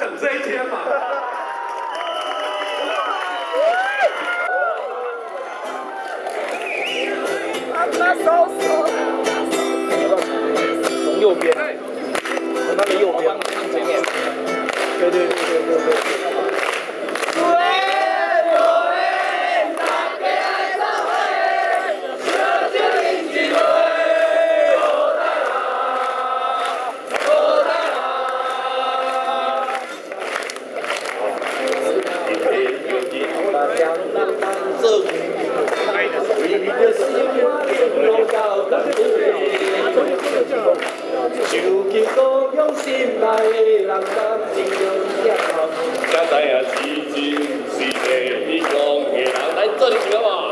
等这一天嘛。从右边。就求高用心内的人担尽了业后，才知影是真是假，你讲的人来做你想嘛？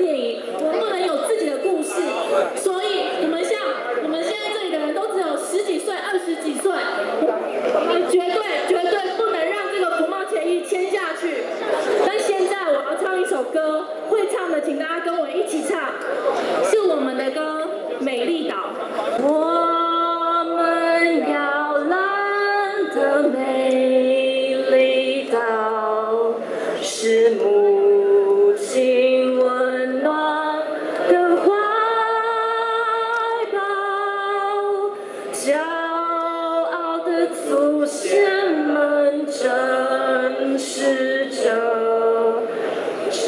电影，我们不能有自己的故事。所以，我们像我们现在这里的人都只有十几岁、二十几岁，绝对绝对不能让这个服贸协议签下去。但现在我要唱一首歌，会唱的请大家跟我一起唱，是我们的歌《美丽岛》。我们摇篮的美丽岛，是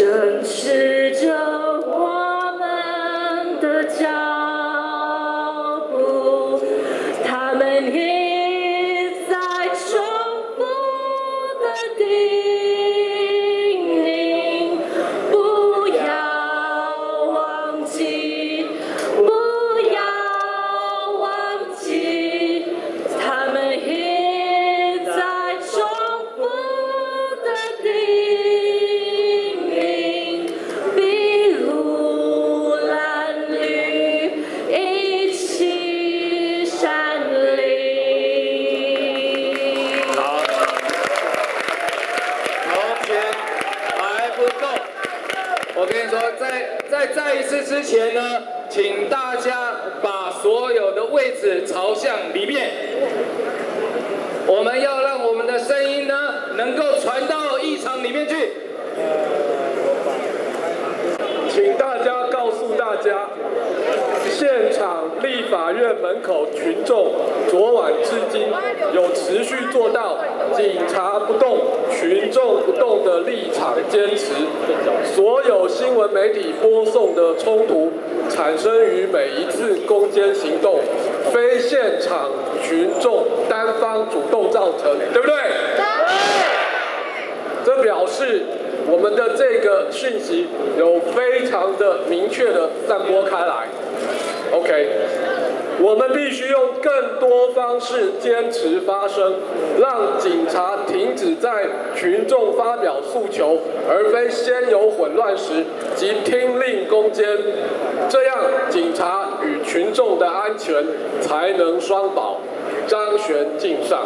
Master. 在再一次之前呢，请大家把所有的位置朝向里面。我们要让我们的声音呢，能够传到议场里面去。请大家告诉大家，立法院门口群众昨晚至今有持续做到警察不动、群众不动的立场坚持。所有新闻媒体播送的冲突产生于每一次攻坚行动，非现场群众单方主动造成，对不对？这表示我们的这个讯息有非常的明确的散播开来。OK，我们必须用更多方式坚持发声，让警察停止在群众发表诉求，而非先有混乱时即听令攻坚，这样警察与群众的安全才能双保。张悬敬上。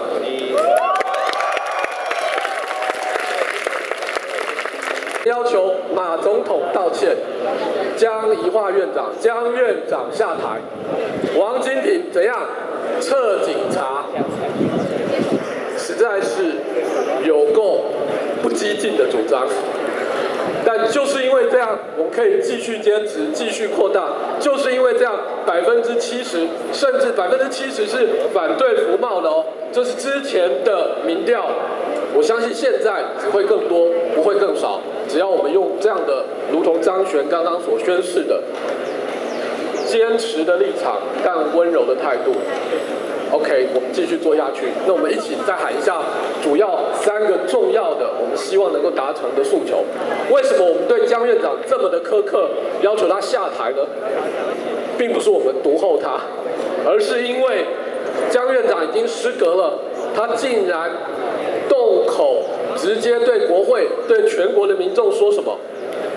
要求马总统道歉，江宜桦院长、江院长下台，王金平怎样撤警察，实在是有够不激进的主张。但就是因为这样，我们可以继续坚持，继续扩大。就是因为这样，百分之七十，甚至百分之七十是反对服贸的哦。这是之前的民调，我相信现在只会更多，不会更少。只要我们用这样的，如同张璇刚刚所宣示的，坚持的立场，但温柔的态度。OK，我们继续做下去。那我们一起再喊一下主要三个重要的，我们希望能够达成的诉求。为什么我们对江院长这么的苛刻，要求他下台呢？并不是我们独厚他，而是因为江院长已经失格了，他竟然直接对国会、对全国的民众说什么？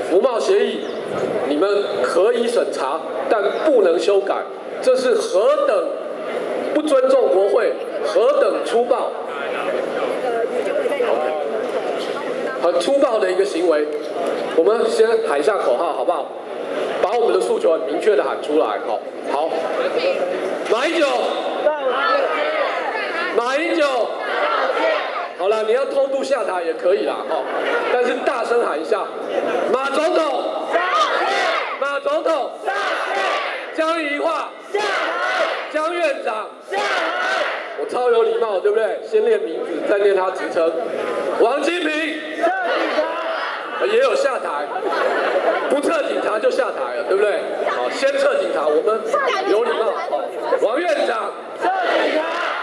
服贸协议你们可以审查，但不能修改，这是何等不尊重国会，何等粗暴。很粗暴的一个行为。我们先喊一下口号，好不好？把我们的诉求很明确的喊出来，好，好。马英九，马英九，好了，你要偷渡下台也可以啦，哦，但是大声喊一下，马总统，马总统，江宜桦下台，江院长下台，我超有礼貌，对不对？先念名字，再念他职称。王金平，也有下台，不撤警察就下台了，对不对？好，先撤警察，我们有礼貌。王院长，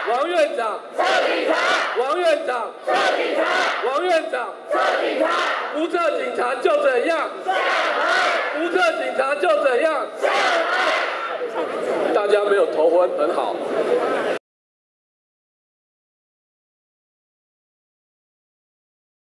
王院长，王院长，王院长，不撤警察就怎样？不撤警察就怎样？大家没有头昏，很好。